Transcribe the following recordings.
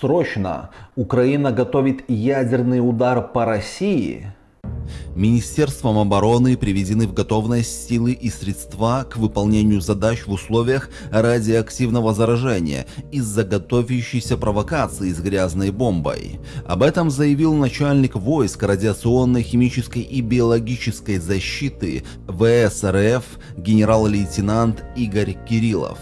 Срочно! Украина готовит ядерный удар по России. Министерством обороны приведены в готовность силы и средства к выполнению задач в условиях радиоактивного заражения из-за готовящейся провокации с грязной бомбой. Об этом заявил начальник войск радиационной, химической и биологической защиты ВСРФ генерал-лейтенант Игорь Кириллов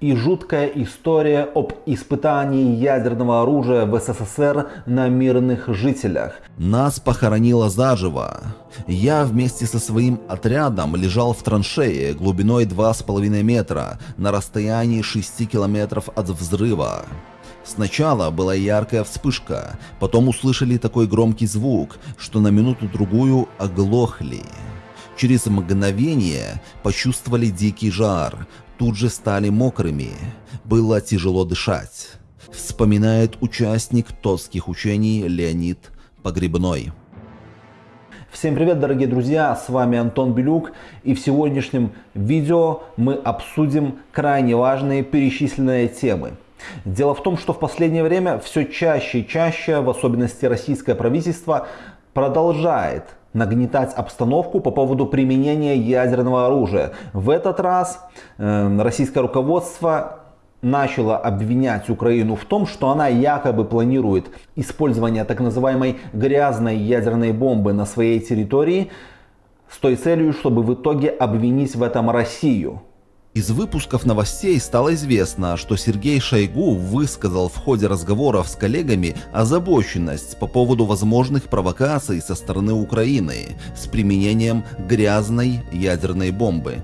и жуткая история об испытании ядерного оружия в СССР на мирных жителях. Нас похоронило заживо. Я вместе со своим отрядом лежал в траншее глубиной 2,5 метра на расстоянии 6 километров от взрыва. Сначала была яркая вспышка, потом услышали такой громкий звук, что на минуту-другую оглохли. Через мгновение почувствовали дикий жар, тут же стали мокрыми. Было тяжело дышать. Вспоминает участник тотских учений Леонид Погребной. Всем привет, дорогие друзья, с вами Антон Белюк и в сегодняшнем видео мы обсудим крайне важные перечисленные темы. Дело в том, что в последнее время все чаще и чаще, в особенности российское правительство, продолжает нагнетать обстановку по поводу применения ядерного оружия. В этот раз э, российское руководство начало обвинять Украину в том, что она якобы планирует использование так называемой грязной ядерной бомбы на своей территории с той целью, чтобы в итоге обвинить в этом Россию. Из выпусков новостей стало известно, что Сергей Шойгу высказал в ходе разговоров с коллегами озабоченность по поводу возможных провокаций со стороны Украины с применением грязной ядерной бомбы.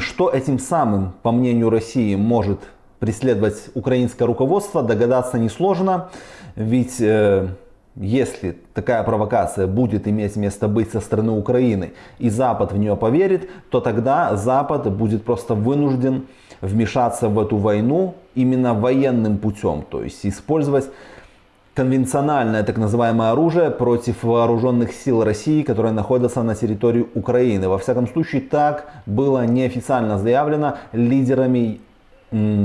Что этим самым, по мнению России, может преследовать украинское руководство, догадаться несложно, ведь э, если такая провокация будет иметь место быть со стороны Украины и Запад в нее поверит, то тогда Запад будет просто вынужден вмешаться в эту войну именно военным путем, то есть использовать конвенциональное так называемое оружие против вооруженных сил России, которые находятся на территории Украины. Во всяком случае, так было неофициально заявлено лидерами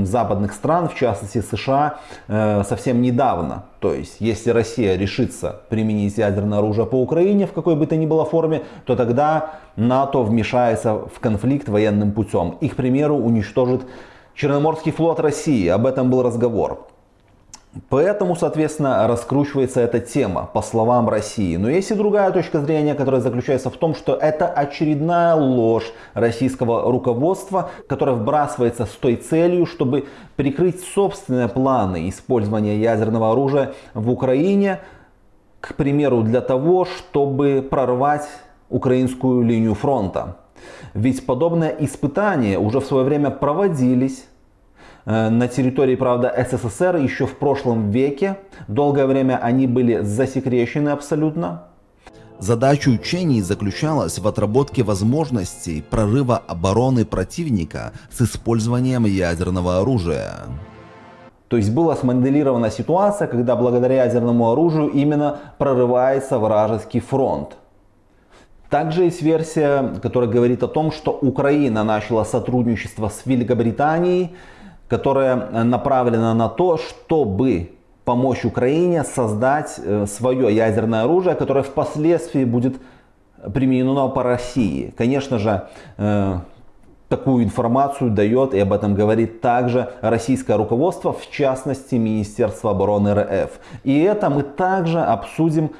западных стран, в частности США, э, совсем недавно. То есть, если Россия решится применить ядерное оружие по Украине в какой бы то ни было форме, то тогда НАТО вмешается в конфликт военным путем. И, к примеру, уничтожит Черноморский флот России. Об этом был разговор. Поэтому, соответственно, раскручивается эта тема, по словам России. Но есть и другая точка зрения, которая заключается в том, что это очередная ложь российского руководства, которая вбрасывается с той целью, чтобы прикрыть собственные планы использования ядерного оружия в Украине, к примеру, для того, чтобы прорвать украинскую линию фронта. Ведь подобные испытания уже в свое время проводились на территории, правда, СССР еще в прошлом веке. Долгое время они были засекречены абсолютно. Задача учений заключалась в отработке возможностей прорыва обороны противника с использованием ядерного оружия. То есть была смоделирована ситуация, когда благодаря ядерному оружию именно прорывается вражеский фронт. Также есть версия, которая говорит о том, что Украина начала сотрудничество с Великобританией которая направлена на то, чтобы помочь Украине создать э, свое ядерное оружие, которое впоследствии будет применено по России. Конечно же, э, такую информацию дает и об этом говорит также российское руководство, в частности Министерство обороны РФ. И это мы также обсудим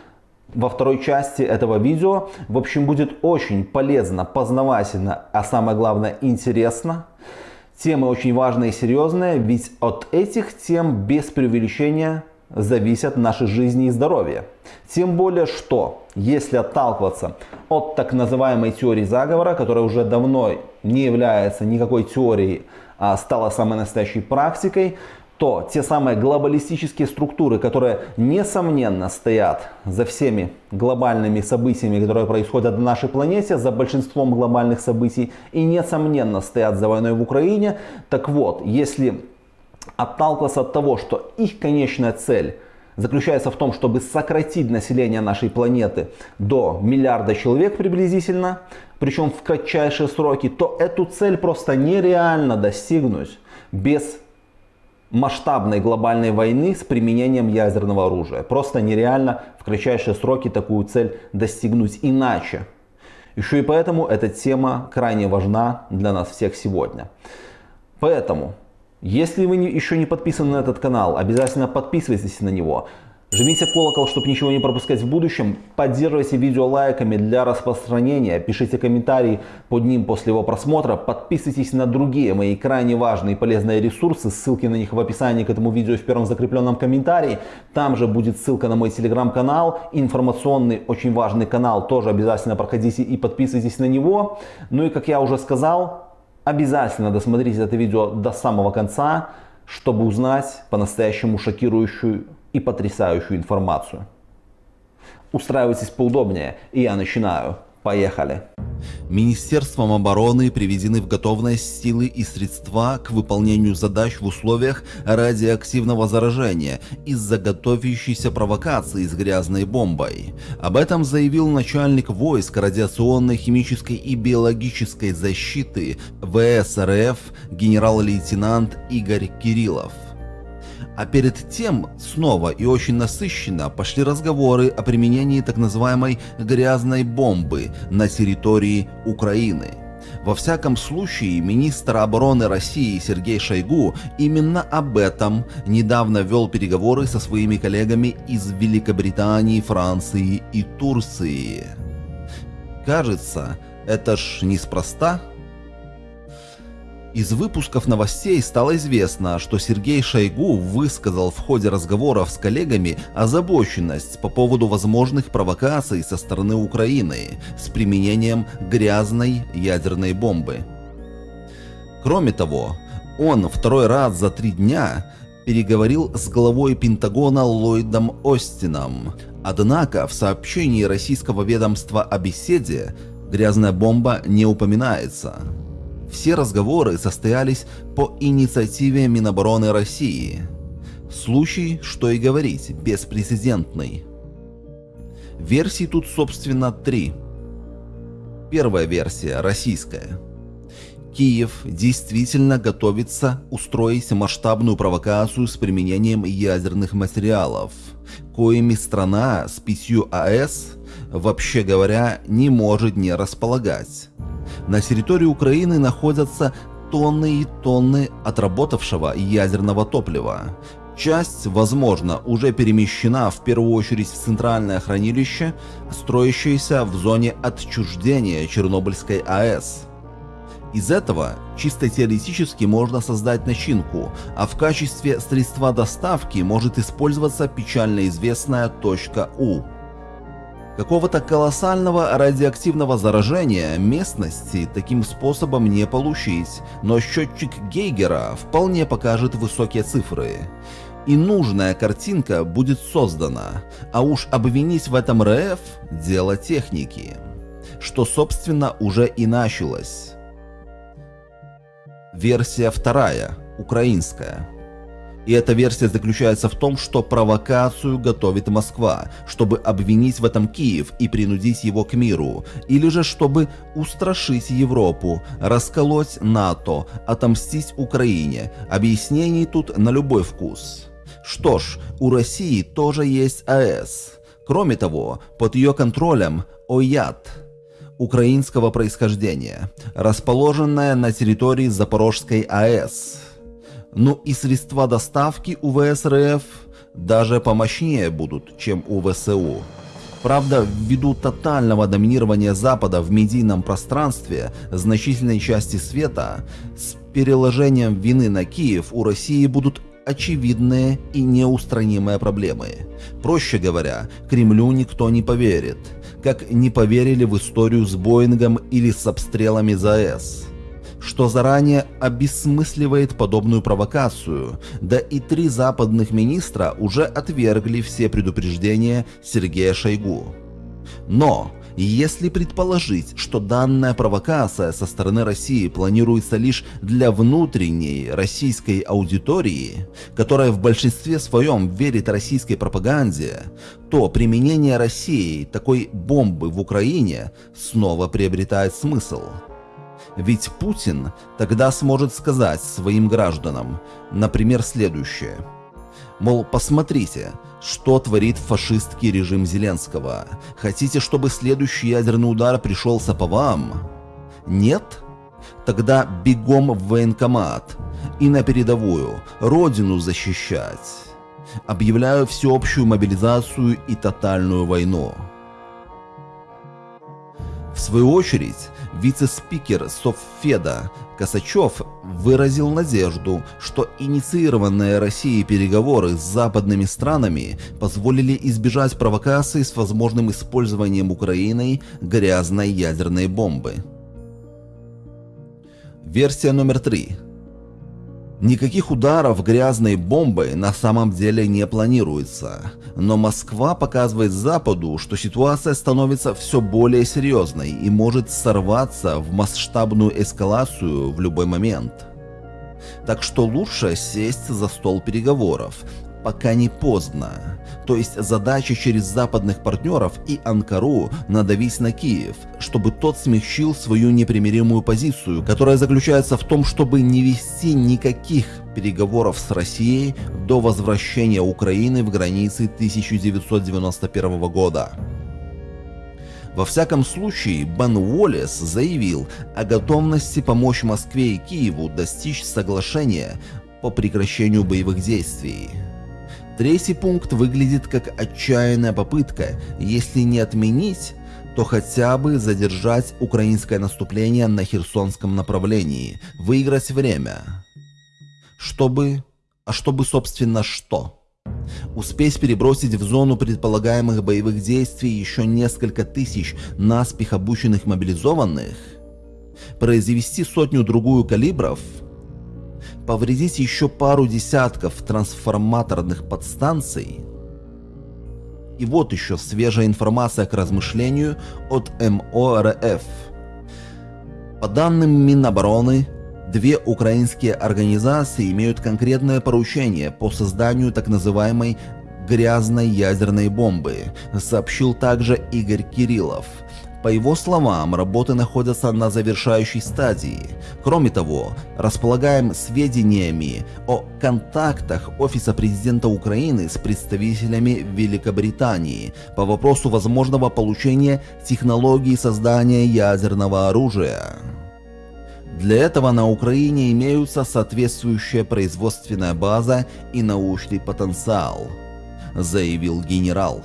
во второй части этого видео. В общем, будет очень полезно, познавательно, а самое главное интересно. Темы очень важные и серьезные, ведь от этих тем без преувеличения зависят наши жизни и здоровье. Тем более, что если отталкиваться от так называемой теории заговора, которая уже давно не является никакой теорией, а стала самой настоящей практикой, то те самые глобалистические структуры, которые несомненно стоят за всеми глобальными событиями, которые происходят на нашей планете, за большинством глобальных событий и несомненно стоят за войной в Украине, так вот, если отталкиваться от того, что их конечная цель заключается в том, чтобы сократить население нашей планеты до миллиарда человек приблизительно, причем в кратчайшие сроки, то эту цель просто нереально достигнуть без масштабной глобальной войны с применением ядерного оружия. Просто нереально в кратчайшие сроки такую цель достигнуть иначе. Еще и поэтому эта тема крайне важна для нас всех сегодня. Поэтому, если вы еще не подписаны на этот канал, обязательно подписывайтесь на него. Жмите колокол, чтобы ничего не пропускать в будущем. Поддерживайте видео лайками для распространения. Пишите комментарии под ним после его просмотра. Подписывайтесь на другие мои крайне важные и полезные ресурсы. Ссылки на них в описании к этому видео в первом закрепленном комментарии. Там же будет ссылка на мой телеграм-канал. Информационный, очень важный канал. Тоже обязательно проходите и подписывайтесь на него. Ну и как я уже сказал, обязательно досмотрите это видео до самого конца, чтобы узнать по-настоящему шокирующую и потрясающую информацию. Устраивайтесь поудобнее, и я начинаю. Поехали! Министерством обороны приведены в готовность силы и средства к выполнению задач в условиях радиоактивного заражения из-за готовящейся провокации с грязной бомбой. Об этом заявил начальник войск радиационной, химической и биологической защиты ВСРФ генерал-лейтенант Игорь Кириллов. А перед тем снова и очень насыщенно пошли разговоры о применении так называемой «грязной бомбы» на территории Украины. Во всяком случае, министр обороны России Сергей Шойгу именно об этом недавно вел переговоры со своими коллегами из Великобритании, Франции и Турции. Кажется, это ж неспроста. Из выпусков новостей стало известно, что Сергей Шойгу высказал в ходе разговоров с коллегами озабоченность по поводу возможных провокаций со стороны Украины с применением грязной ядерной бомбы. Кроме того, он второй раз за три дня переговорил с главой Пентагона Ллойдом Остином. Однако в сообщении российского ведомства о беседе грязная бомба не упоминается. Все разговоры состоялись по инициативе Минобороны России. Случай, что и говорить, беспрецедентный. Версий тут собственно три. Первая версия, российская. Киев действительно готовится устроить масштабную провокацию с применением ядерных материалов, коими страна с пятью АЭС, вообще говоря, не может не располагать. На территории Украины находятся тонны и тонны отработавшего ядерного топлива. Часть, возможно, уже перемещена в первую очередь в центральное хранилище, строящееся в зоне отчуждения Чернобыльской АЭС. Из этого чисто теоретически можно создать начинку, а в качестве средства доставки может использоваться печально известная точка У. Какого-то колоссального радиоактивного заражения местности таким способом не получить, но счетчик Гейгера вполне покажет высокие цифры. И нужная картинка будет создана, а уж обвинить в этом РФ – дело техники. Что собственно уже и началось. Версия вторая, украинская. И эта версия заключается в том, что провокацию готовит Москва, чтобы обвинить в этом Киев и принудить его к миру, или же чтобы устрашить Европу, расколоть НАТО, отомстить Украине. Объяснений тут на любой вкус. Что ж, у России тоже есть АЭС. Кроме того, под ее контролем ОЯД украинского происхождения, расположенная на территории Запорожской АЭС. Ну и средства доставки у ВСРФ даже помощнее будут, чем у ВСУ. Правда, ввиду тотального доминирования Запада в медийном пространстве значительной части света, с переложением вины на Киев у России будут очевидные и неустранимые проблемы. Проще говоря, Кремлю никто не поверит, как не поверили в историю с Боингом или с обстрелами ЗАЭС что заранее обесмысливает подобную провокацию, да и три западных министра уже отвергли все предупреждения Сергея Шойгу. Но, если предположить, что данная провокация со стороны России планируется лишь для внутренней российской аудитории, которая в большинстве своем верит российской пропаганде, то применение Россией такой бомбы в Украине снова приобретает смысл. Ведь Путин тогда сможет сказать своим гражданам, например, следующее. Мол, посмотрите, что творит фашистский режим Зеленского. Хотите, чтобы следующий ядерный удар пришелся по вам? Нет? Тогда бегом в военкомат и на передовую, родину защищать. Объявляю всеобщую мобилизацию и тотальную войну. В свою очередь, вице-спикер Совфеда Косачев выразил надежду, что инициированные Россией переговоры с западными странами позволили избежать провокаций с возможным использованием Украиной грязной ядерной бомбы. Версия номер три. Никаких ударов грязной бомбой на самом деле не планируется, но Москва показывает Западу, что ситуация становится все более серьезной и может сорваться в масштабную эскалацию в любой момент. Так что лучше сесть за стол переговоров, пока не поздно. То есть задача через западных партнеров и Анкару надавить на Киев, чтобы тот смягчил свою непримиримую позицию, которая заключается в том, чтобы не вести никаких переговоров с Россией до возвращения Украины в границы 1991 года. Во всяком случае, Бен Уоллес заявил о готовности помочь Москве и Киеву достичь соглашения по прекращению боевых действий. Третий пункт выглядит как отчаянная попытка, если не отменить, то хотя бы задержать украинское наступление на Херсонском направлении, выиграть время. Чтобы... А чтобы, собственно, что? Успеть перебросить в зону предполагаемых боевых действий еще несколько тысяч наспех обученных мобилизованных? Произвести сотню-другую калибров – повредить еще пару десятков трансформаторных подстанций. И вот еще свежая информация к размышлению от МОРФ. По данным Минобороны, две украинские организации имеют конкретное поручение по созданию так называемой грязной ядерной бомбы, сообщил также Игорь Кириллов – по его словам, работы находятся на завершающей стадии. Кроме того, располагаем сведениями о контактах Офиса президента Украины с представителями Великобритании по вопросу возможного получения технологии создания ядерного оружия. Для этого на Украине имеются соответствующая производственная база и научный потенциал, заявил генерал.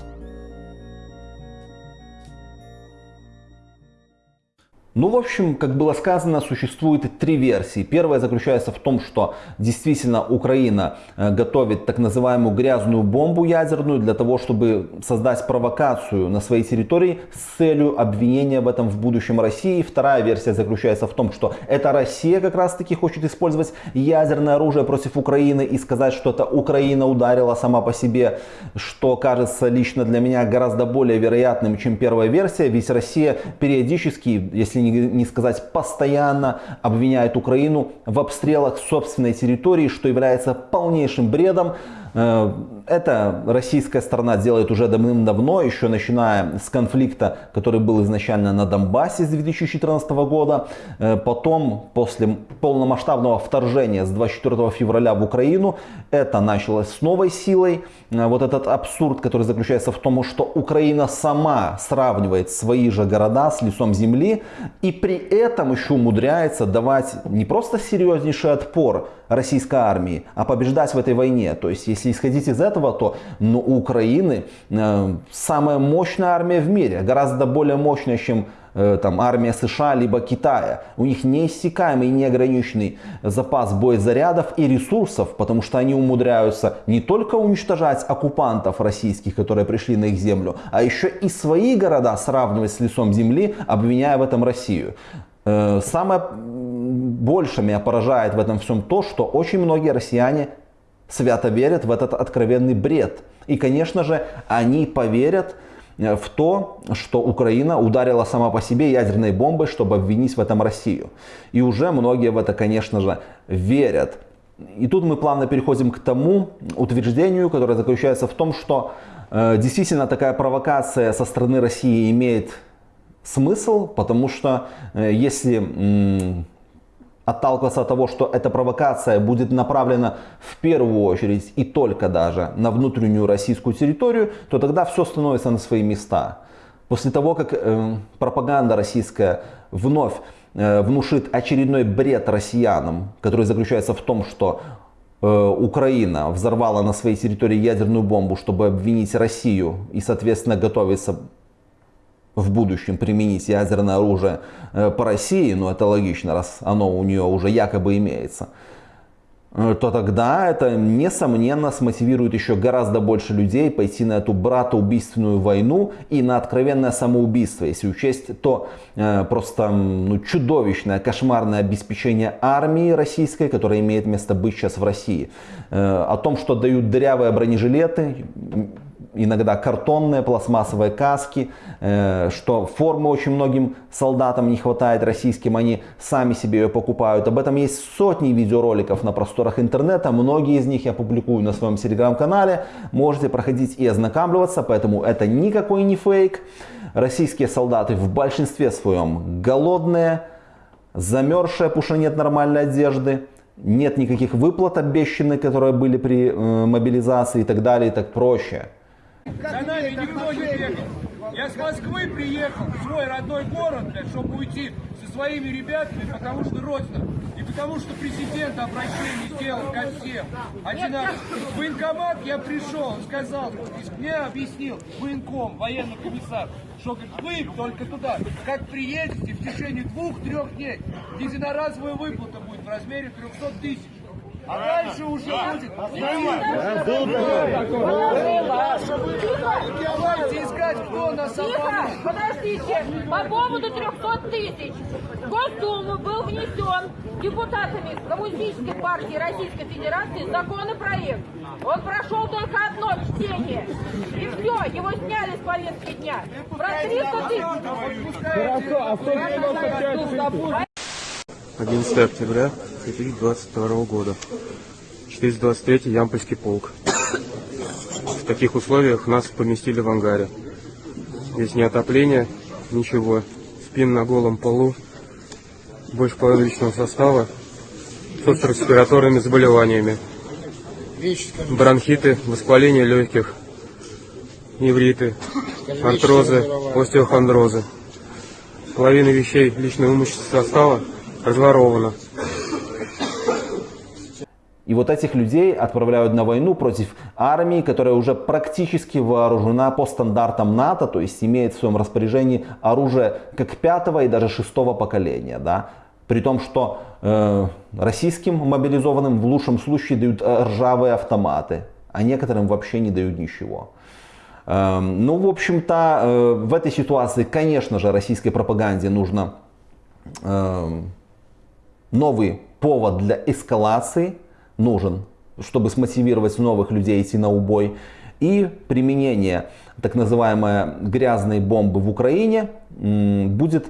Ну, в общем, как было сказано, существует три версии. Первая заключается в том, что действительно Украина э, готовит так называемую грязную бомбу ядерную для того, чтобы создать провокацию на своей территории с целью обвинения в этом в будущем России. Вторая версия заключается в том, что это Россия как раз таки хочет использовать ядерное оружие против Украины и сказать, что это Украина ударила сама по себе, что кажется лично для меня гораздо более вероятным, чем первая версия. Ведь Россия периодически, если не не сказать постоянно, обвиняет Украину в обстрелах собственной территории, что является полнейшим бредом. Э, это российская сторона делает уже давным-давно, еще начиная с конфликта, который был изначально на Донбассе с 2014 года. Э, потом, после полномасштабного вторжения с 24 февраля в Украину, это началось с новой силой. Э, вот этот абсурд, который заключается в том, что Украина сама сравнивает свои же города с лицом земли и при этом еще умудряется давать не просто серьезнейший отпор российской армии, а побеждать в этой войне. То есть, если исходить из этого, то ну, у Украины э, самая мощная армия в мире, гораздо более мощная, чем э, там, армия США либо Китая. У них неиссякаемый неограниченный запас боезарядов и ресурсов, потому что они умудряются не только уничтожать оккупантов российских, которые пришли на их землю, а еще и свои города сравнивать с лицом земли, обвиняя в этом Россию. Э, самое больше меня поражает в этом всем то, что очень многие россияне свято верят в этот откровенный бред. И, конечно же, они поверят э, в то, что Украина ударила сама по себе ядерной бомбой, чтобы обвинить в этом Россию. И уже многие в это, конечно же, верят. И тут мы плавно переходим к тому утверждению, которое заключается в том, что э, действительно такая провокация со стороны России имеет смысл, потому что э, если отталкиваться от того, что эта провокация будет направлена в первую очередь и только даже на внутреннюю российскую территорию, то тогда все становится на свои места. После того, как э, пропаганда российская вновь э, внушит очередной бред россиянам, который заключается в том, что э, Украина взорвала на своей территории ядерную бомбу, чтобы обвинить Россию и, соответственно, готовится в будущем применить ядерное оружие э, по России, ну это логично, раз оно у нее уже якобы имеется, э, то тогда это, несомненно, смотивирует еще гораздо больше людей пойти на эту братоубийственную войну и на откровенное самоубийство, если учесть то э, просто ну, чудовищное, кошмарное обеспечение армии российской, которое имеет место быть сейчас в России. Э, о том, что дают дырявые бронежилеты, иногда картонные, пластмассовые каски, э, что формы очень многим солдатам не хватает российским, они сами себе ее покупают. Об этом есть сотни видеороликов на просторах интернета, многие из них я публикую на своем телеграм-канале, можете проходить и ознакомливаться, поэтому это никакой не фейк. Российские солдаты в большинстве своем голодные, замерзшие, потому что нет нормальной одежды, нет никаких выплат обещанных, которые были при э, мобилизации и так далее, и так проще. За нами никто не бегал. Я с Москвы приехал в свой родной город, блядь, чтобы уйти со своими ребятами, потому что родина. И потому что президент обращение сделал ко всем. Один раз в военкомат я пришел, он сказал, мне объяснил военком, военный комиссар, что говорит, вы только туда, как приедете, в течение двух-трех дней единоразовая выплата будет в размере 300 тысяч. А дальше уже будет. Давайте искать, кто нас Тихо, подождите. По поводу 300 тысяч. В Госдуму был внесен депутатами Коммунистической партии Российской Федерации законопроект. Он прошел только одно чтение. И все, его сняли с повестки дня. Про 300 тысяч. Хорошо, а 195 11 октября 2022 года. 423 Ямпольский полк. В таких условиях нас поместили в ангаре. Здесь ни отопления, ничего. Спим на голом полу. Больше половины личного состава. С респираторными заболеваниями. Бронхиты, воспаление легких, невриты, артрозы, остеохондрозы. Половина вещей личного имущества состава разворовано. И вот этих людей отправляют на войну против армии, которая уже практически вооружена по стандартам НАТО, то есть имеет в своем распоряжении оружие как пятого и даже шестого поколения. Да? При том, что э, российским мобилизованным в лучшем случае дают э, ржавые автоматы, а некоторым вообще не дают ничего. Э, ну, в общем-то, э, в этой ситуации, конечно же, российской пропаганде нужно э, новый повод для эскалации нужен, чтобы смотивировать новых людей идти на убой. И применение так называемой грязной бомбы в Украине будет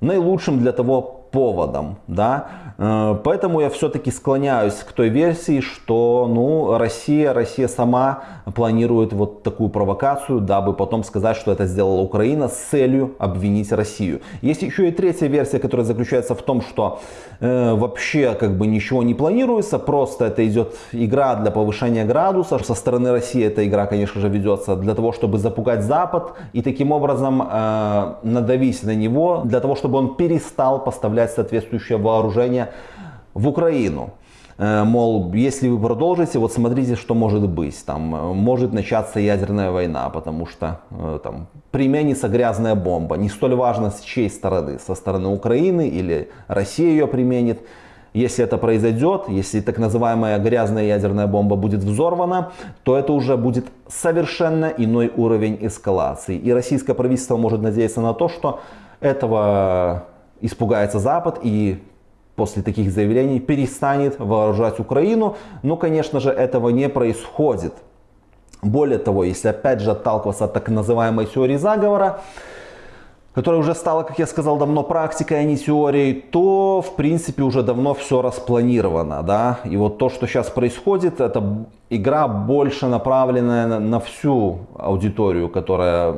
наилучшим для того поводом. Да? Э, поэтому я все-таки склоняюсь к той версии, что ну, Россия, Россия сама планирует вот такую провокацию, дабы потом сказать, что это сделала Украина с целью обвинить Россию. Есть еще и третья версия, которая заключается в том, что э, вообще как бы ничего не планируется, просто это идет игра для повышения градуса. Со стороны России эта игра, конечно же, ведется для того, чтобы запугать Запад и таким образом э, надавить на него, для того, чтобы он перестал поставлять соответствующее вооружение в Украину. Э, мол, если вы продолжите, вот смотрите, что может быть. Там э, может начаться ядерная война, потому что э, там применится грязная бомба. Не столь важно с чьей стороны, со стороны Украины или Россия ее применит. Если это произойдет, если так называемая грязная ядерная бомба будет взорвана, то это уже будет совершенно иной уровень эскалации. И российское правительство может надеяться на то, что этого испугается Запад и после таких заявлений перестанет вооружать Украину. Но, конечно же, этого не происходит. Более того, если опять же отталкиваться от так называемой теории заговора, которая уже стала, как я сказал, давно практикой, а не теорией, то, в принципе, уже давно все распланировано. Да? И вот то, что сейчас происходит, это игра больше направленная на, всю аудиторию, которая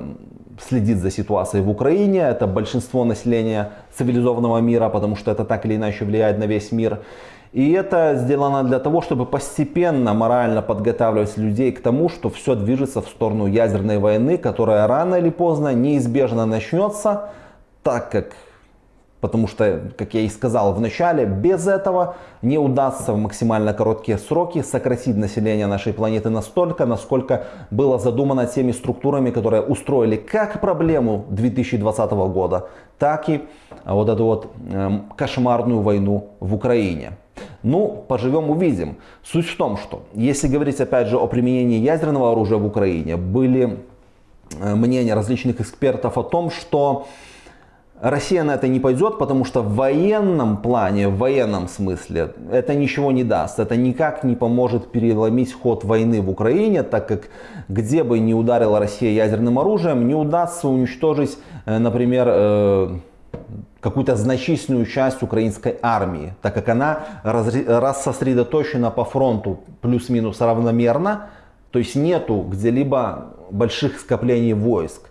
следит за ситуацией в Украине, это большинство населения цивилизованного мира, потому что это так или иначе влияет на весь мир. И это сделано для того, чтобы постепенно морально подготавливать людей к тому, что все движется в сторону ядерной войны, которая рано или поздно неизбежно начнется, так как Потому что, как я и сказал в начале, без этого не удастся в максимально короткие сроки сократить население нашей планеты настолько, насколько было задумано теми структурами, которые устроили как проблему 2020 года, так и вот эту вот э, кошмарную войну в Украине. Ну, поживем увидим. Суть в том, что если говорить опять же о применении ядерного оружия в Украине, были э, мнения различных экспертов о том, что Россия на это не пойдет, потому что в военном плане, в военном смысле, это ничего не даст. Это никак не поможет переломить ход войны в Украине, так как где бы ни ударила Россия ядерным оружием, не удастся уничтожить, э, например, э, какую-то значительную часть украинской армии, так как она рассосредоточена по фронту плюс-минус равномерно, то есть нету где-либо больших скоплений войск.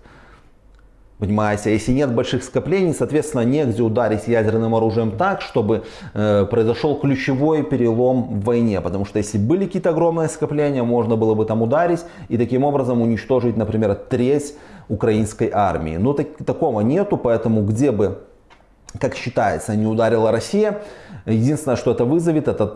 Понимаете, если нет больших скоплений, соответственно, негде ударить ядерным оружием так, чтобы э, произошел ключевой перелом в войне. Потому что если были какие-то огромные скопления, можно было бы там ударить и таким образом уничтожить, например, треть украинской армии. Но так, такого нету, поэтому где бы как считается, не ударила Россия. Единственное, что это вызовет, это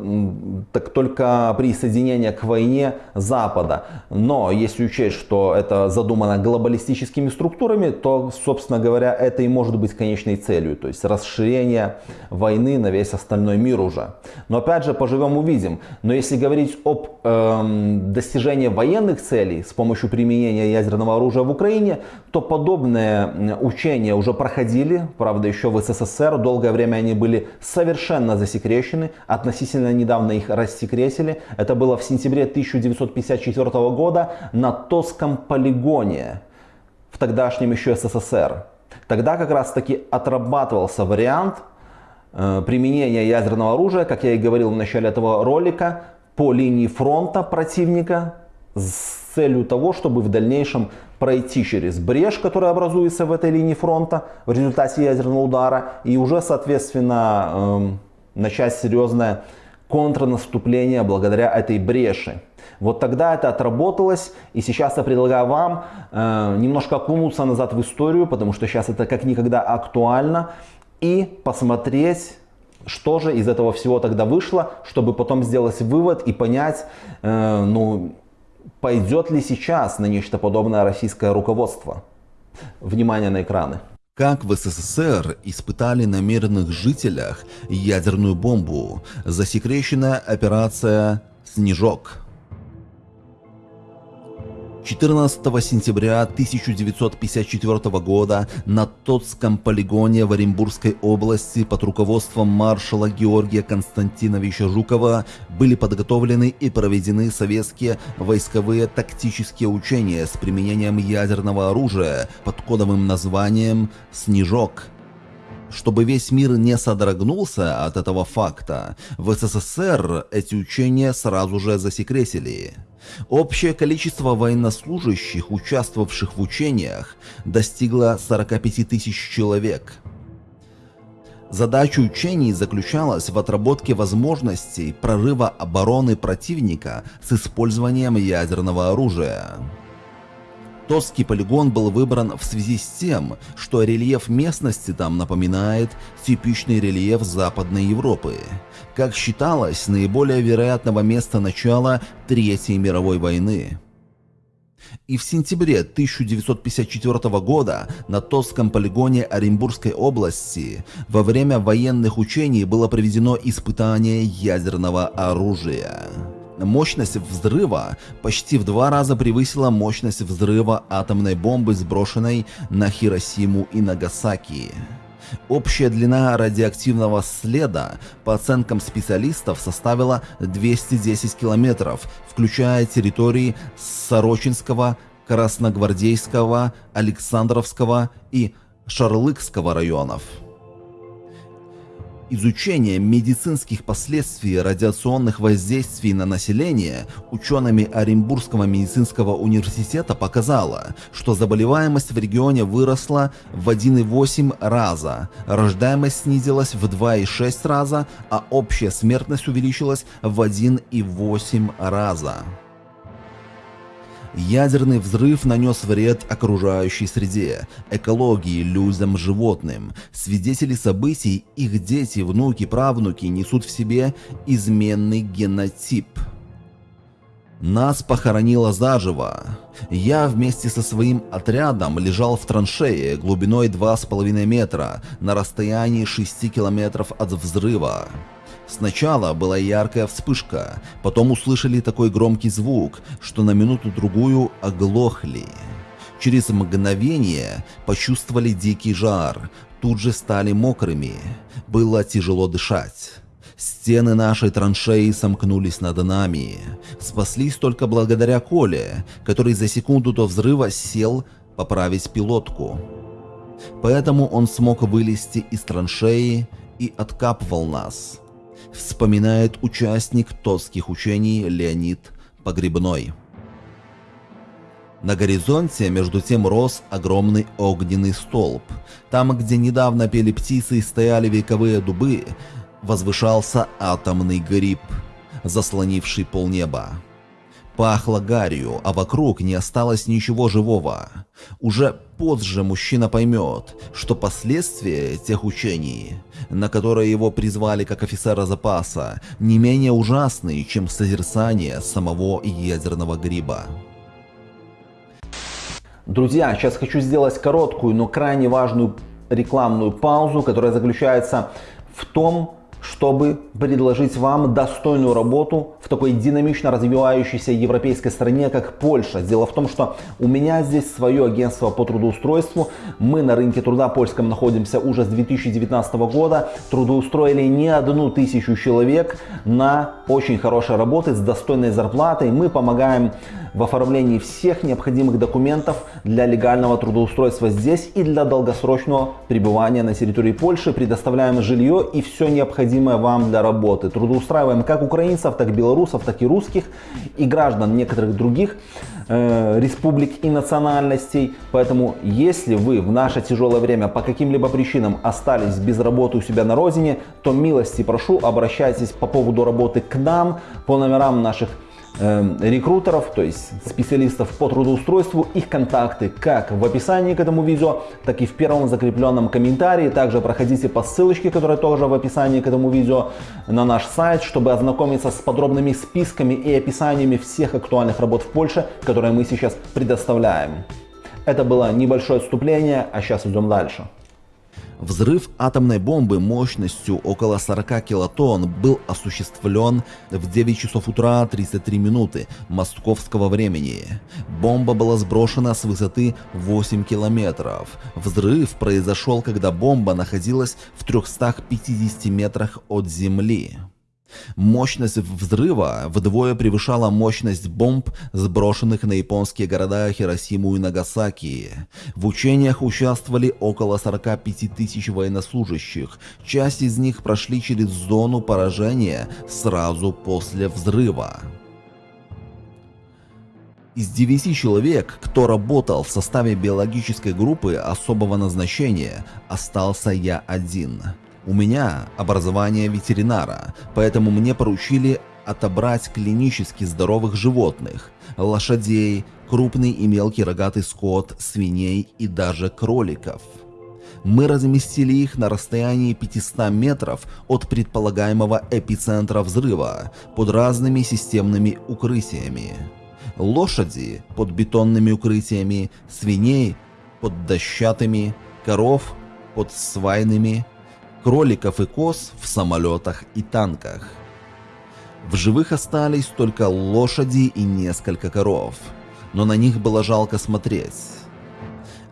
так только присоединение к войне Запада. Но если учесть, что это задумано глобалистическими структурами, то, собственно говоря, это и может быть конечной целью. То есть расширение войны на весь остальной мир уже. Но опять же, поживем увидим. Но если говорить об эм, достижении военных целей с помощью применения ядерного оружия в Украине, то подобные учения уже проходили, правда, еще в СССР СССР. Долгое время они были совершенно засекречены. Относительно недавно их рассекретили. Это было в сентябре 1954 года на Тосском полигоне в тогдашнем еще СССР. Тогда как раз таки отрабатывался вариант э, применения ядерного оружия, как я и говорил в начале этого ролика, по линии фронта противника с целью того, чтобы в дальнейшем пройти через брешь, которая образуется в этой линии фронта в результате ядерного удара, и уже, соответственно, эм, начать серьезное контрнаступление благодаря этой бреши. Вот тогда это отработалось, и сейчас я предлагаю вам э, немножко окунуться назад в историю, потому что сейчас это как никогда актуально, и посмотреть, что же из этого всего тогда вышло, чтобы потом сделать вывод и понять, э, ну, Пойдет ли сейчас на нечто подобное российское руководство? Внимание на экраны. Как в СССР испытали на мирных жителях ядерную бомбу, засекреченная операция «Снежок». 14 сентября 1954 года на Тотском полигоне в Оренбургской области под руководством маршала Георгия Константиновича Жукова были подготовлены и проведены советские войсковые тактические учения с применением ядерного оружия под кодовым названием «Снежок». Чтобы весь мир не содрогнулся от этого факта, в СССР эти учения сразу же засекретили. Общее количество военнослужащих, участвовавших в учениях, достигло 45 тысяч человек. Задача учений заключалась в отработке возможностей прорыва обороны противника с использованием ядерного оружия. Тосский полигон был выбран в связи с тем, что рельеф местности там напоминает типичный рельеф Западной Европы. Как считалось, наиболее вероятного места начала Третьей мировой войны. И в сентябре 1954 года на Тосском полигоне Оренбургской области во время военных учений было проведено испытание ядерного оружия. Мощность взрыва почти в два раза превысила мощность взрыва атомной бомбы, сброшенной на Хиросиму и Нагасаки. Общая длина радиоактивного следа, по оценкам специалистов, составила 210 километров, включая территории Сорочинского, Красногвардейского, Александровского и Шарлыкского районов. Изучение медицинских последствий радиационных воздействий на население учеными Оренбургского медицинского университета показало, что заболеваемость в регионе выросла в 1,8 раза, рождаемость снизилась в 2,6 раза, а общая смертность увеличилась в 1,8 раза. Ядерный взрыв нанес вред окружающей среде, экологии, людям, животным. Свидетели событий, их дети, внуки, правнуки несут в себе изменный генотип. Нас похоронило заживо. Я вместе со своим отрядом лежал в траншее глубиной 2,5 метра на расстоянии 6 километров от взрыва. Сначала была яркая вспышка, потом услышали такой громкий звук, что на минуту-другую оглохли. Через мгновение почувствовали дикий жар, тут же стали мокрыми. Было тяжело дышать. Стены нашей траншеи сомкнулись над нами. Спаслись только благодаря Коле, который за секунду до взрыва сел поправить пилотку. Поэтому он смог вылезти из траншеи и откапывал нас вспоминает участник тотских учений Леонид Погребной. На горизонте между тем рос огромный огненный столб. Там, где недавно пели птицы и стояли вековые дубы, возвышался атомный гриб, заслонивший полнеба. Пахло гарью, а вокруг не осталось ничего живого. Уже позже мужчина поймет, что последствия тех учений, на которые его призвали как офицера запаса, не менее ужасны, чем созерцание самого ядерного гриба. Друзья, сейчас хочу сделать короткую, но крайне важную рекламную паузу, которая заключается в том, чтобы предложить вам достойную работу в такой динамично развивающейся европейской стране, как Польша. Дело в том, что у меня здесь свое агентство по трудоустройству. Мы на рынке труда польском находимся уже с 2019 года. Трудоустроили не одну тысячу человек на очень хорошей работы с достойной зарплатой. Мы помогаем в оформлении всех необходимых документов для легального трудоустройства здесь и для долгосрочного пребывания на территории Польши. Предоставляем жилье и все необходимое вам для работы. Трудоустраиваем как украинцев, так и белорусов, так и русских и граждан некоторых других э, республик и национальностей. Поэтому, если вы в наше тяжелое время по каким-либо причинам остались без работы у себя на родине, то милости прошу, обращайтесь по поводу работы к нам по номерам наших Эм, рекрутеров, то есть специалистов по трудоустройству. Их контакты как в описании к этому видео, так и в первом закрепленном комментарии. Также проходите по ссылочке, которая тоже в описании к этому видео на наш сайт, чтобы ознакомиться с подробными списками и описаниями всех актуальных работ в Польше, которые мы сейчас предоставляем. Это было небольшое отступление, а сейчас идем дальше. Взрыв атомной бомбы мощностью около 40 килотонн был осуществлен в 9 часов утра 33 минуты московского времени. Бомба была сброшена с высоты 8 километров. Взрыв произошел, когда бомба находилась в 350 метрах от земли. Мощность взрыва вдвое превышала мощность бомб, сброшенных на японские города Хиросиму и Нагасаки. В учениях участвовали около 45 тысяч военнослужащих. Часть из них прошли через зону поражения сразу после взрыва. Из 9 человек, кто работал в составе биологической группы особого назначения, остался я один – у меня образование ветеринара, поэтому мне поручили отобрать клинически здоровых животных, лошадей, крупный и мелкий рогатый скот, свиней и даже кроликов. Мы разместили их на расстоянии 500 метров от предполагаемого эпицентра взрыва под разными системными укрытиями. Лошади под бетонными укрытиями, свиней под дощатыми, коров под свайными, кроликов и коз в самолетах и танках. В живых остались только лошади и несколько коров, но на них было жалко смотреть.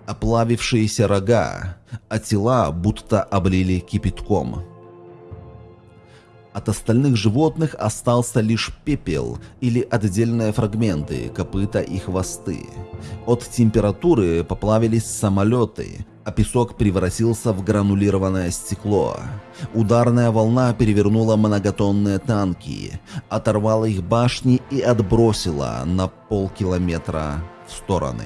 Оплавившиеся рога, а тела будто облили кипятком. От остальных животных остался лишь пепел или отдельные фрагменты, копыта и хвосты. От температуры поплавились самолеты, а песок превратился в гранулированное стекло. Ударная волна перевернула многотонные танки, оторвала их башни и отбросила на полкилометра в стороны.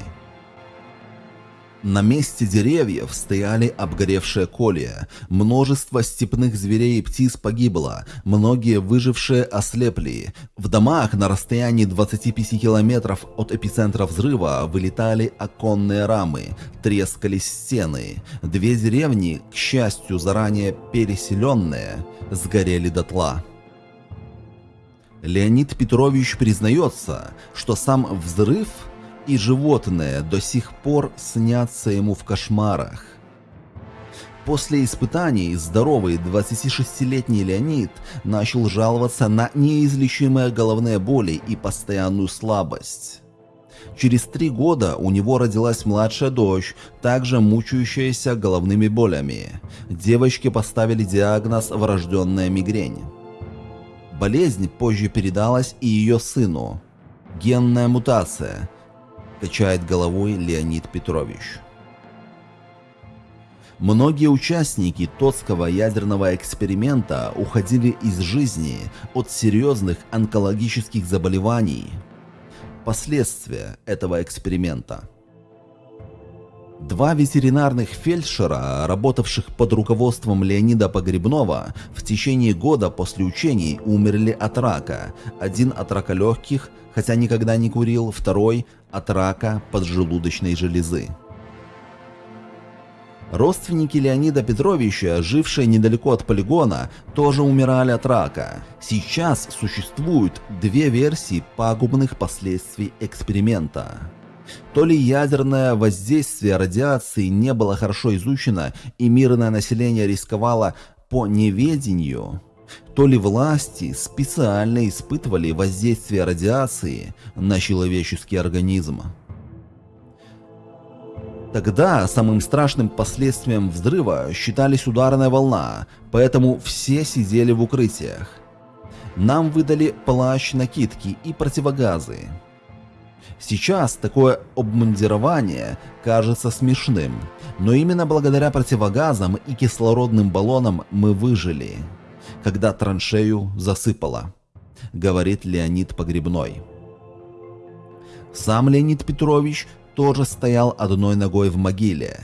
На месте деревьев стояли обгоревшие колья. Множество степных зверей и птиц погибло, многие выжившие ослепли. В домах на расстоянии 25 километров от эпицентра взрыва вылетали оконные рамы, трескались стены. Две деревни, к счастью заранее переселенные, сгорели дотла. Леонид Петрович признается, что сам взрыв – и животные до сих пор снятся ему в кошмарах. После испытаний здоровый 26-летний Леонид начал жаловаться на неизлечимые головные боли и постоянную слабость. Через три года у него родилась младшая дочь, также мучающаяся головными болями. Девочке поставили диагноз «врожденная мигрень». Болезнь позже передалась и ее сыну. Генная мутация – качает головой Леонид Петрович. Многие участники Тотского ядерного эксперимента уходили из жизни от серьезных онкологических заболеваний. Последствия этого эксперимента. Два ветеринарных фельдшера, работавших под руководством Леонида Погребнова, в течение года после учений умерли от рака. Один от рака легких, хотя никогда не курил, второй от рака поджелудочной железы. Родственники Леонида Петровича, жившие недалеко от полигона, тоже умирали от рака. Сейчас существуют две версии пагубных последствий эксперимента. То ли ядерное воздействие радиации не было хорошо изучено и мирное население рисковало по неведению, то ли власти специально испытывали воздействие радиации на человеческий организм. Тогда самым страшным последствием взрыва считались ударная волна, поэтому все сидели в укрытиях. Нам выдали плащ-накидки и противогазы. Сейчас такое обмундирование кажется смешным, но именно благодаря противогазам и кислородным баллонам мы выжили когда траншею засыпало, говорит Леонид Погребной. Сам Леонид Петрович тоже стоял одной ногой в могиле.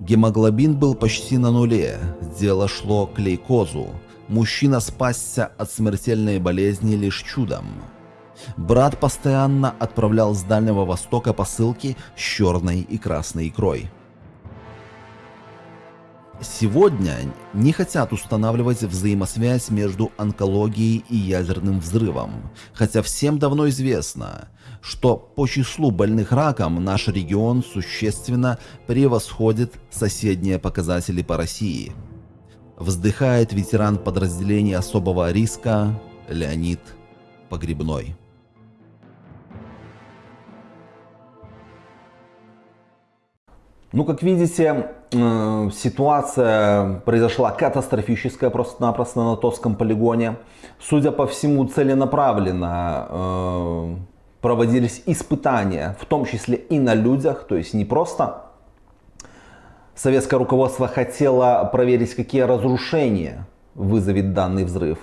Гемоглобин был почти на нуле, дело шло к лейкозу. Мужчина спасся от смертельной болезни лишь чудом. Брат постоянно отправлял с Дальнего Востока посылки с черной и красной икрой. Сегодня не хотят устанавливать взаимосвязь между онкологией и ядерным взрывом, хотя всем давно известно, что по числу больных раком наш регион существенно превосходит соседние показатели по России. Вздыхает ветеран подразделения особого риска Леонид Погребной. Ну, как видите, э, ситуация произошла катастрофическая просто-напросто на Тотском полигоне. Судя по всему, целенаправленно э, проводились испытания, в том числе и на людях, то есть не просто советское руководство хотело проверить, какие разрушения вызовет данный взрыв,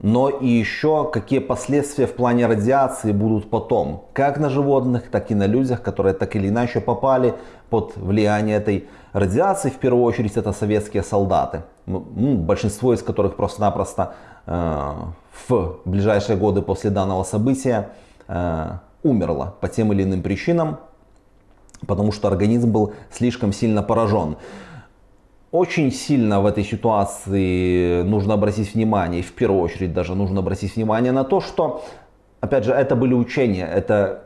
но и еще какие последствия в плане радиации будут потом, как на животных, так и на людях, которые так или иначе попали под влияние этой радиации. В первую очередь это советские солдаты, ну, большинство из которых просто-напросто э, в ближайшие годы после данного события э, умерло по тем или иным причинам, потому что организм был слишком сильно поражен. Очень сильно в этой ситуации нужно обратить внимание, в первую очередь даже нужно обратить внимание на то, что, опять же, это были учения, это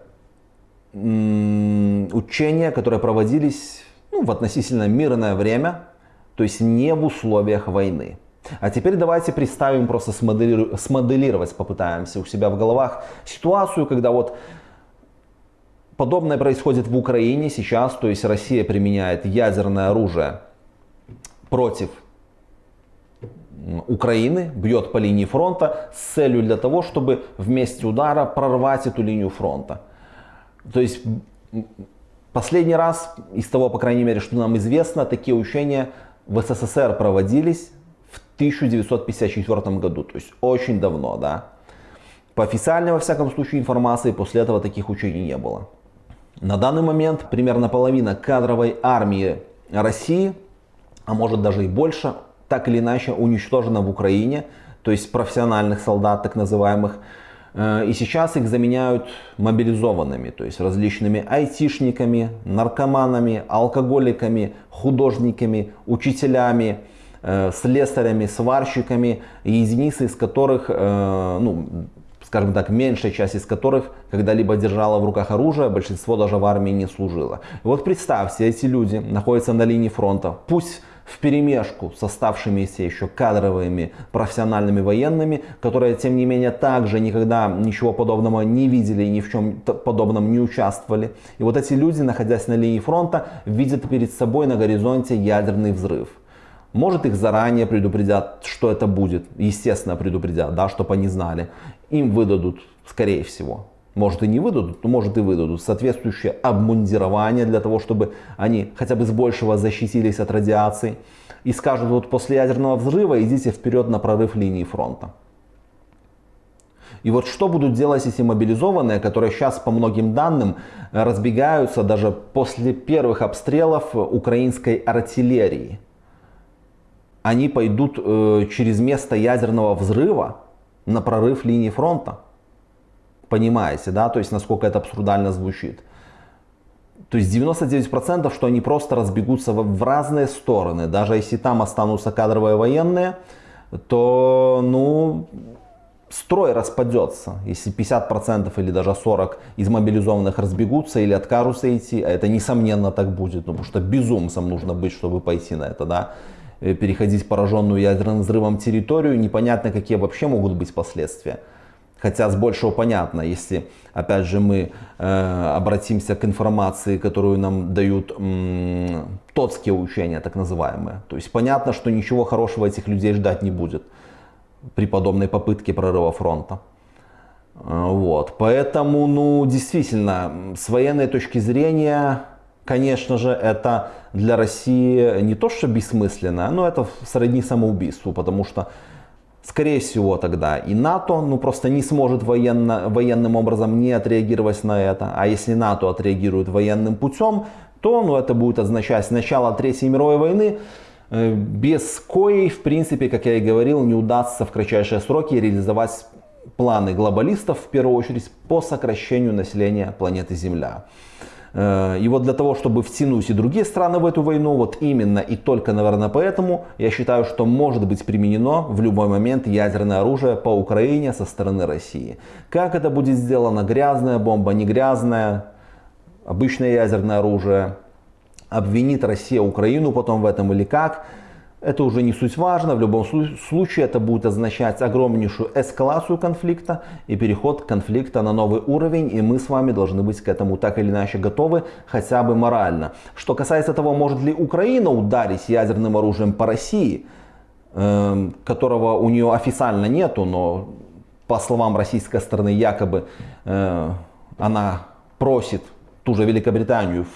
учения, которые проводились ну, в относительно мирное время, то есть не в условиях войны. А теперь давайте представим, просто смоделиру... смоделировать попытаемся у себя в головах ситуацию, когда вот подобное происходит в Украине сейчас, то есть Россия применяет ядерное оружие против Украины, бьет по линии фронта с целью для того, чтобы в месте удара прорвать эту линию фронта. То есть Последний раз, из того, по крайней мере, что нам известно, такие учения в СССР проводились в 1954 году, то есть очень давно, да. По официальной, во всяком случае, информации после этого таких учений не было. На данный момент примерно половина кадровой армии России, а может даже и больше, так или иначе уничтожена в Украине, то есть профессиональных солдат, так называемых, Э, и сейчас их заменяют мобилизованными, то есть различными айтишниками, наркоманами, алкоголиками, художниками, учителями, э, слесарями, сварщиками, единицы из которых, э, ну, скажем так, меньшая часть из которых когда-либо держала в руках оружие, большинство даже в армии не служило. Вот представьте, эти люди находятся на линии фронта, пусть в перемешку с оставшимися еще кадровыми профессиональными военными, которые, тем не менее, также никогда ничего подобного не видели и ни в чем подобном не участвовали. И вот эти люди, находясь на линии фронта, видят перед собой на горизонте ядерный взрыв. Может их заранее предупредят, что это будет. Естественно, предупредят, да, чтобы они знали. Им выдадут, скорее всего, может и не выдадут, но может и выдадут соответствующее обмундирование для того, чтобы они хотя бы с большего защитились от радиации. И скажут, вот после ядерного взрыва идите вперед на прорыв линии фронта. И вот что будут делать эти мобилизованные, которые сейчас по многим данным разбегаются даже после первых обстрелов украинской артиллерии. Они пойдут э, через место ядерного взрыва на прорыв линии фронта понимаете, да, то есть насколько это абсурдально звучит. То есть 99% что они просто разбегутся в разные стороны. Даже если там останутся кадровые военные, то, ну, строй распадется. Если 50% или даже 40% из мобилизованных разбегутся или откажутся идти, а это несомненно так будет, ну, потому что безумцем нужно быть, чтобы пойти на это, да, э, переходить пораженную ядерным взрывом территорию, непонятно, какие вообще могут быть последствия. Хотя с большего понятно, если, опять же, мы э, обратимся к информации, которую нам дают м, тотские учения, так называемые. То есть понятно, что ничего хорошего этих людей ждать не будет при подобной попытке прорыва фронта. Э, вот. Поэтому, ну, действительно, с военной точки зрения, конечно же, это для России не то, что бессмысленно, но это сродни самоубийству, потому что Скорее всего тогда и НАТО ну, просто не сможет военно, военным образом не отреагировать на это. А если НАТО отреагирует военным путем, то ну, это будет означать начало Третьей мировой войны, э, без коей, в принципе, как я и говорил, не удастся в кратчайшие сроки реализовать планы глобалистов, в первую очередь, по сокращению населения планеты Земля. Э, и вот для того, чтобы втянуть и другие страны в эту войну, вот именно и только, наверное, поэтому я считаю, что может быть применено в любой момент ядерное оружие по Украине со стороны России. Как это будет сделано, грязная бомба, не грязная, обычное ядерное оружие, обвинит Россия Украину потом в этом или как – это уже не суть важно, в любом случае это будет означать огромнейшую эскалацию конфликта и переход конфликта на новый уровень, и мы с вами должны быть к этому так или иначе готовы, хотя бы морально. Что касается того, может ли Украина ударить ядерным оружием по России, э, которого у нее официально нету, но по словам российской стороны якобы э, она просит ту же Великобританию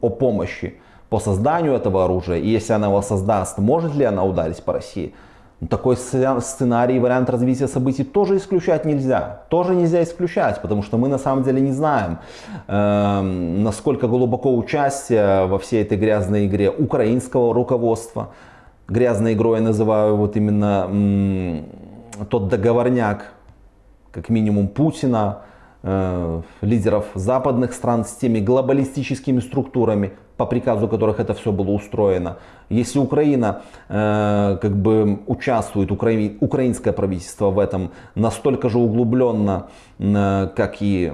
о помощи по созданию этого оружия, и если она его создаст, может ли она ударить по России? Ну, такой сценарий, вариант развития событий тоже исключать нельзя. Тоже нельзя исключать, потому что мы на самом деле не знаем, э, насколько глубоко участие во всей этой грязной игре украинского руководства. Грязной игрой я называю вот именно тот договорняк, как минимум Путина, лидеров западных стран с теми глобалистическими структурами, по приказу которых это все было устроено. Если Украина э, как бы участвует, укра... украинское правительство в этом настолько же углубленно, э, как и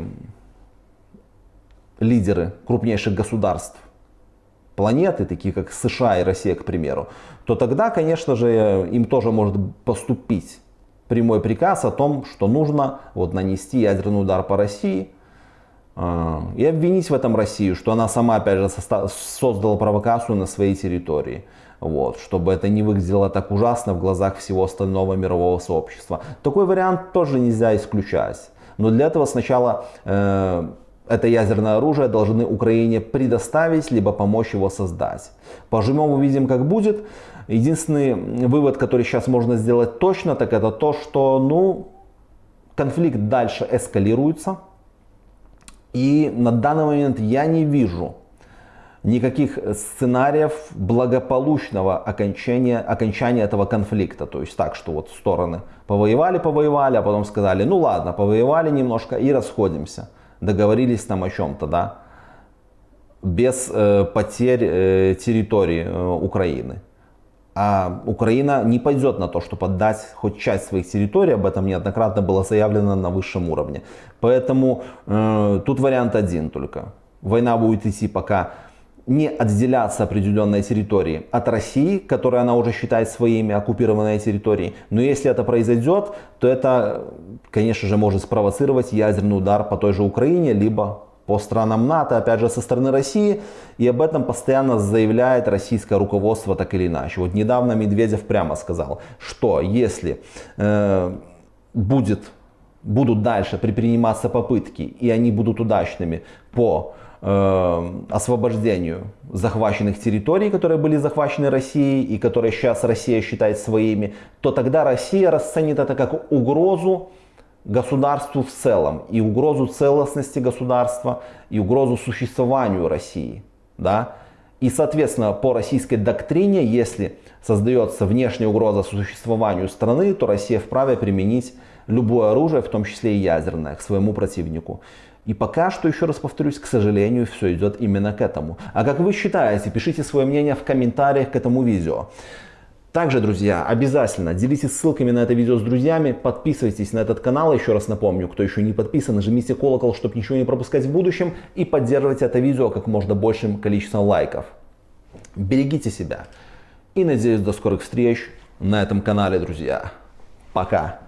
лидеры крупнейших государств планеты, такие как США и Россия, к примеру, то тогда, конечно же, им тоже может поступить прямой приказ о том, что нужно вот, нанести ядерный удар по России – а, и обвинить в этом Россию, что она сама, опять же, создала провокацию на своей территории. Вот, чтобы это не выглядело так ужасно в глазах всего остального мирового сообщества. Такой вариант тоже нельзя исключать. Но для этого сначала э, это ядерное оружие должны Украине предоставить, либо помочь его создать. Пожмем, увидим, как будет. Единственный вывод, который сейчас можно сделать точно, так это то, что ну, конфликт дальше эскалируется. И на данный момент я не вижу никаких сценариев благополучного окончания, окончания этого конфликта. То есть так, что вот стороны повоевали, повоевали, а потом сказали, ну ладно, повоевали немножко и расходимся. Договорились там о чем-то, да, без э, потерь э, территории э, Украины. А Украина не пойдет на то, чтобы отдать хоть часть своих территорий, об этом неоднократно было заявлено на высшем уровне. Поэтому э, тут вариант один только. Война будет идти пока не отделяться определенные территории от России, которую она уже считает своими оккупированные территории. Но если это произойдет, то это, конечно же, может спровоцировать ядерный удар по той же Украине, либо по странам НАТО, опять же, со стороны России. И об этом постоянно заявляет российское руководство так или иначе. Вот недавно Медведев прямо сказал, что если э, будет, будут дальше предприниматься попытки, и они будут удачными по Э, освобождению захваченных территорий, которые были захвачены Россией и которые сейчас Россия считает своими, то тогда Россия расценит это как угрозу государству в целом, и угрозу целостности государства, и угрозу существованию России. Да? И, соответственно, по российской доктрине, если создается внешняя угроза существованию страны, то Россия вправе применить любое оружие, в том числе и ядерное, к своему противнику. И пока что, еще раз повторюсь, к сожалению, все идет именно к этому. А как вы считаете, пишите свое мнение в комментариях к этому видео. Также, друзья, обязательно делитесь ссылками на это видео с друзьями, подписывайтесь на этот канал, еще раз напомню, кто еще не подписан, нажмите колокол, чтобы ничего не пропускать в будущем и поддерживайте это видео как можно большим количеством лайков. Берегите себя и надеюсь до скорых встреч на этом канале, друзья. Пока!